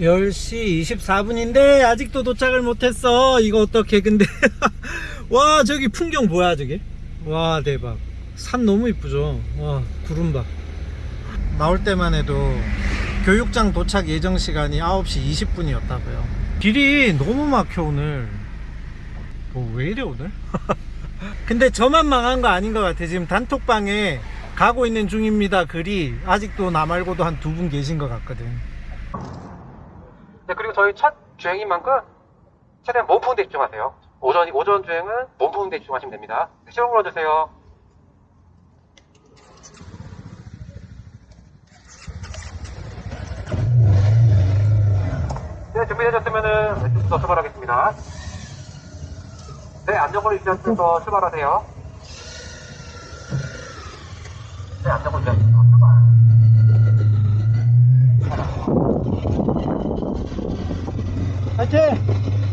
10시 24분인데 아직도 도착을 못했어. 이거 어떻게 근데. 와 저기 풍경 뭐야 저게 와 대박. 산 너무 이쁘죠? 와 구름 봐 나올 때만 해도 교육장 도착 예정 시간이 9시 20분이었다고요. 길이 너무 막혀 오늘. 뭐 왜 이래 오늘? 근데 저만 망한 거 아닌 것 같아. 지금 단톡방에 가고 있는 중입니다 글이. 아직도 나 말고도 한 두 분 계신 것 같거든 저희 첫 주행인 만큼 최대한 몸 푸는 데 집중하세요. 오전, 오전 주행은 몸 푸는 데 집중하시면 됩니다. 네, 시동 불러주세요. 네, 준비되셨으면은 왼쪽부터 출발하겠습니다. 네, 안전거리 유지하시면서 출발하세요. 네, 안전거리 유지하시면서 출발. 화이팅!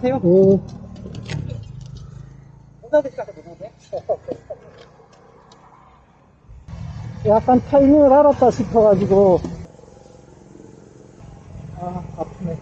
괜찮으세요? 오. 약간 타이밍을 알았다 싶어가지고 아 아프네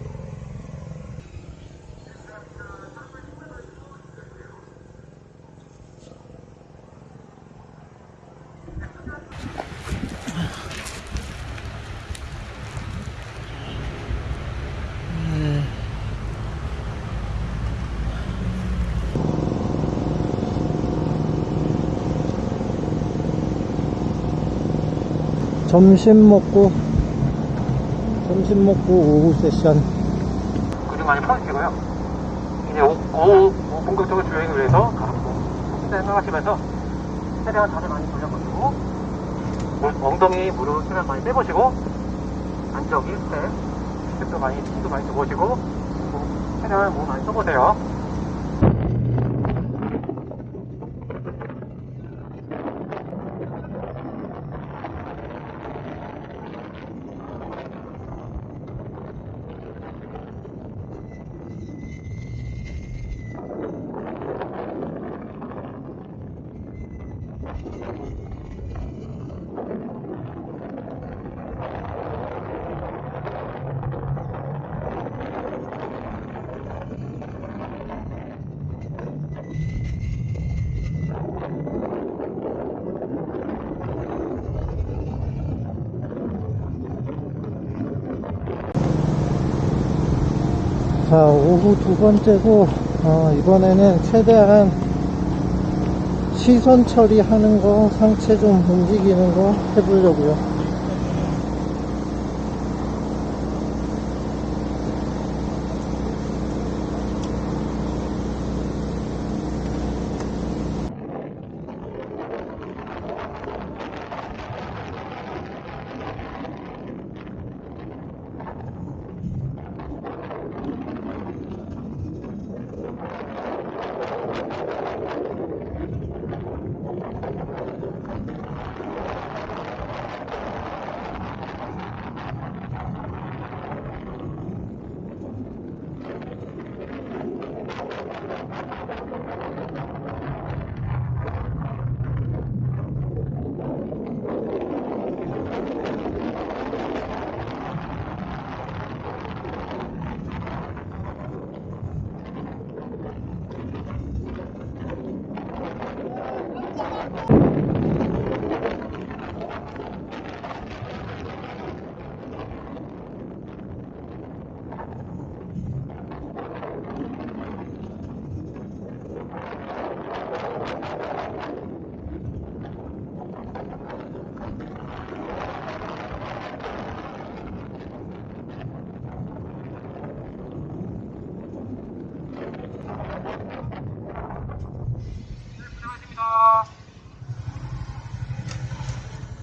점심 먹고 점심 먹고 오후 세션 근육 많이 펴주시고요. 이제 오, 오, 오 본격적인 주행을 위해서 생각하시면서 최대한 다리 많이 돌려보시고 물- 엉덩이 무릎 최대한 많이 빼보시고 안쪽이 스텝 스텝도 많이 힘도 많이 줘보시고 몸, 최대한 몸 많이 써보세요. 자 오후 두 번째고 어, 이번에는 최대한 시선 처리하는 거 상체 좀 움직이는 거 해보려고요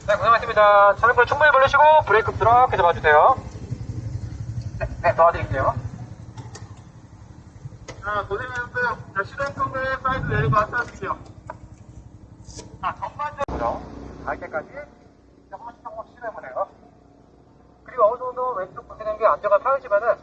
네, 고생하셨습니다. 자, 양발 충분히 벌리시고 브레이크 이렇게 잡아주세요. 네, 네, 도와드릴게요. 자, 고생하셨어요. 자, 시동 끄고 사이드 내리고 하차하실게요. 자, 전반적으로 갈 때까지 한 번씩 시도해보네요. 그리고 어느 정도 왼쪽 보시는 게 안정감 쌓이지만은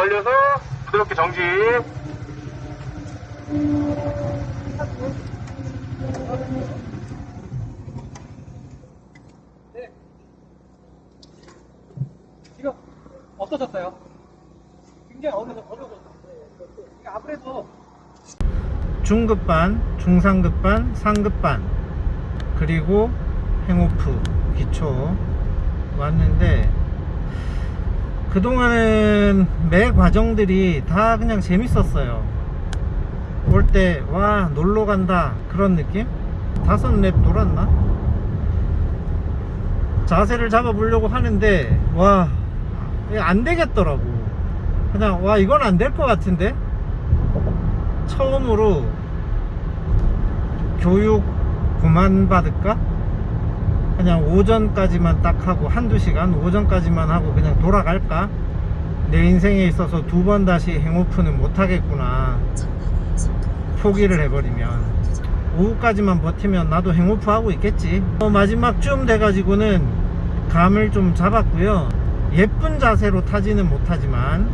벌려서 부드럽게 정지. 네. 지금 어떠셨어요? 굉장히 어려서 어려워졌어요. 아무래도 중급반, 중상급반, 상급반, 그리고 행오프, 기초 왔는데 그동안은 매 과정들이 다 그냥 재밌었어요. 올 때 와 놀러 간다 그런 느낌? 다섯 랩 돌았나? 자세를 잡아보려고 하는데 와 안 되겠더라고. 그냥 와 이건 안 될 것 같은데 처음으로 교육 그만 받을까? 그냥 오전까지만 딱 하고 한두 시간 오전까지만 하고 그냥 돌아갈까? 내 인생에 있어서 두 번 다시 행오프는 못 하겠구나. 포기를 해버리면. 오후까지만 버티면 나도 행오프 하고 있겠지. 어, 마지막 쯤 돼가지고는 감을 좀 잡았고요. 예쁜 자세로 타지는 못하지만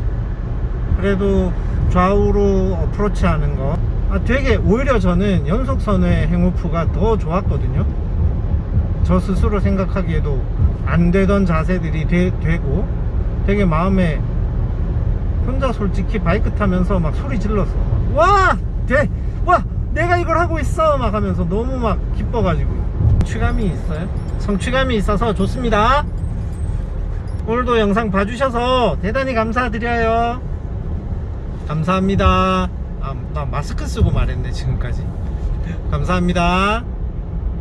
그래도 좌우로 어프로치 하는 거. 아, 되게 오히려 저는 연속선의 행오프가 더 좋았거든요 저 스스로 생각하기에도 안 되던 자세들이 되, 고 되게 마음에 혼자 솔직히 바이크 타면서 막 소리 질렀어 와! 돼! 와! 내가 이걸 하고 있어! 막 하면서 너무 막 기뻐가지고 성취감이 있어요 성취감이 있어서 좋습니다 오늘도 영상 봐주셔서 대단히 감사드려요 감사합니다 아, 나 마스크 쓰고 말했네 지금까지 감사합니다